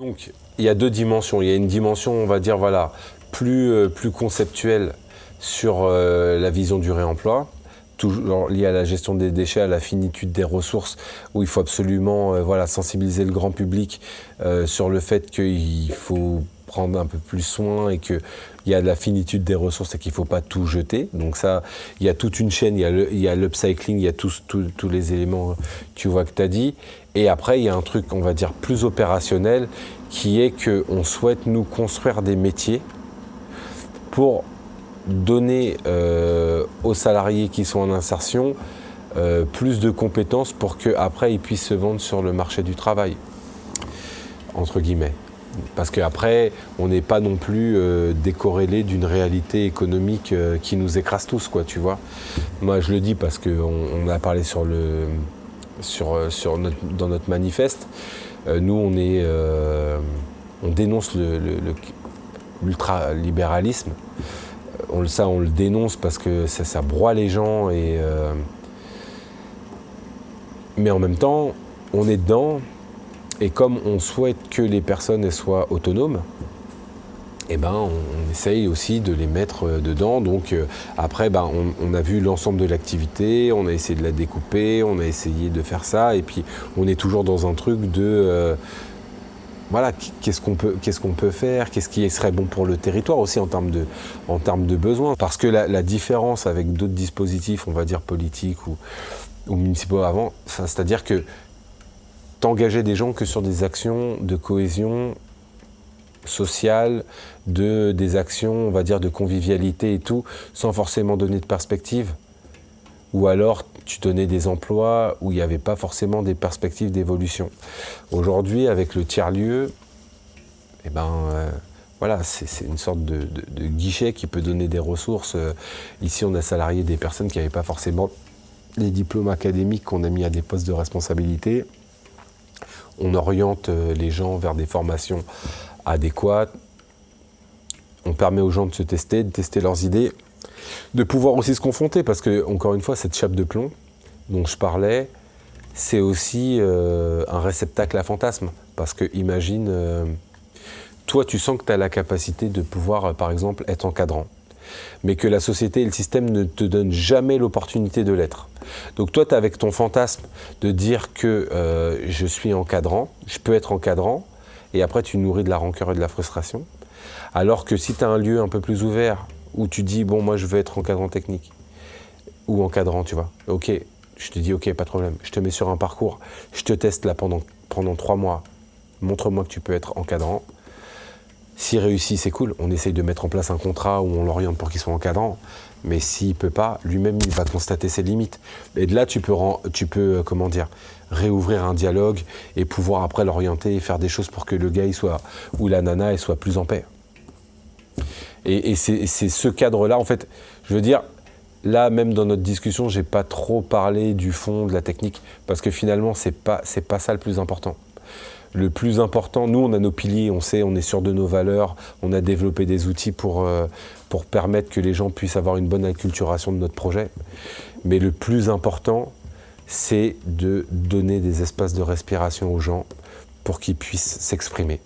Donc, il y a deux dimensions. Il y a une dimension, on va dire, voilà, plus, euh, plus conceptuelle sur euh, la vision du réemploi, toujours liée à la gestion des déchets, à la finitude des ressources, où il faut absolument euh, voilà, sensibiliser le grand public sur le fait qu'il faut prendre un peu plus soin et qu'il y a de la finitude des ressources et qu'il ne faut pas tout jeter. Donc ça, il y a toute une chaîne, il y a l'upcycling, il y a tous, tous, les éléments que tu vois que tu as dit. Et après, il y a un truc, on va dire, plus opérationnel, qui est qu'on souhaite nous construire des métiers pour donner euh, aux salariés qui sont en insertion euh, plus de compétences pour qu'après ils puissent se vendre sur le marché du travail, entre guillemets. Parce qu'après, on n'est pas non plus euh, décorrélé d'une réalité économique euh, qui nous écrase tous, quoi, tu vois. Moi, je le dis parce qu'on on a parlé sur le, sur, euh, sur dans notre manifeste. nous, on, est, on dénonce l'ultralibéralisme. On, ça, on le dénonce parce que ça, ça broie les gens. Et, mais en même temps, on est dedans et comme on souhaite que les personnes soient autonomes, eh ben, on, essaye aussi de les mettre euh, dedans. Donc euh, après, ben, on, a vu l'ensemble de l'activité, on a essayé de la découper, on a essayé de faire ça, et puis on est toujours dans un truc de... Euh, voilà, qu'est-ce qu'on peut, peut faire, qu'est-ce qui serait bon pour le territoire aussi en termes de, en termes de besoins. Parce que la, différence avec d'autres dispositifs, on va dire politiques ou, ou municipaux avant, c'est-à-dire que t'engager des gens que sur des actions de cohésion sociale, de, des actions, on va dire, de convivialité et tout, sans forcément donner de perspective. Ou alors, tu donnais des emplois où il n'y avait pas forcément des perspectives d'évolution. Aujourd'hui, avec le tiers-lieu, eh ben, euh, voilà, c'est une sorte de, guichet qui peut donner des ressources. Euh, ici, on a salarié des personnes qui n'avaient pas forcément les diplômes académiques qu'on a mis à des postes de responsabilité on oriente euh, les gens vers des formations adéquates, on permet aux gens de se tester, de tester leurs idées, de pouvoir aussi se confronter, parce que, encore une fois, cette chape de plomb dont je parlais, c'est aussi euh, un réceptacle à fantasmes. Parce que, imagine, euh, toi, tu sens que tu as la capacité de pouvoir, par exemple, être encadrant mais que la société et le système ne te donnent jamais l'opportunité de l'être. Donc toi, tu avec ton fantasme de dire que euh, je suis encadrant, je peux être encadrant, et après tu nourris de la rancœur et de la frustration. Alors que si tu as un lieu un peu plus ouvert, où tu dis, bon, moi je veux être encadrant technique, ou encadrant, tu vois, ok, je te dis, ok, pas de problème, je te mets sur un parcours, je te teste là pendant, pendant trois mois, montre-moi que tu peux être encadrant, s'il réussit, c'est cool. On essaye de mettre en place un contrat où on l'oriente pour qu'il soit encadrant. Mais s'il peut pas, lui-même, il va constater ses limites. Et de là, tu peux, tu peux euh, comment dire, réouvrir un dialogue et pouvoir après l'orienter et faire des choses pour que le gars soit, ou la nana soit plus en paix. Et, c'est ce cadre-là, en fait, je veux dire, là, même dans notre discussion, je n'ai pas trop parlé du fond, de la technique, parce que finalement, ce n'est pas, pas ça le plus important le plus important, nous on a nos piliers, on sait, on est sûr de nos valeurs, on a développé des outils pour, euh, pour permettre que les gens puissent avoir une bonne acculturation de notre projet. Mais le plus important, c'est de donner des espaces de respiration aux gens pour qu'ils puissent s'exprimer.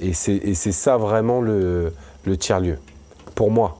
Et c'est ça vraiment le, le tiers-lieu, pour moi.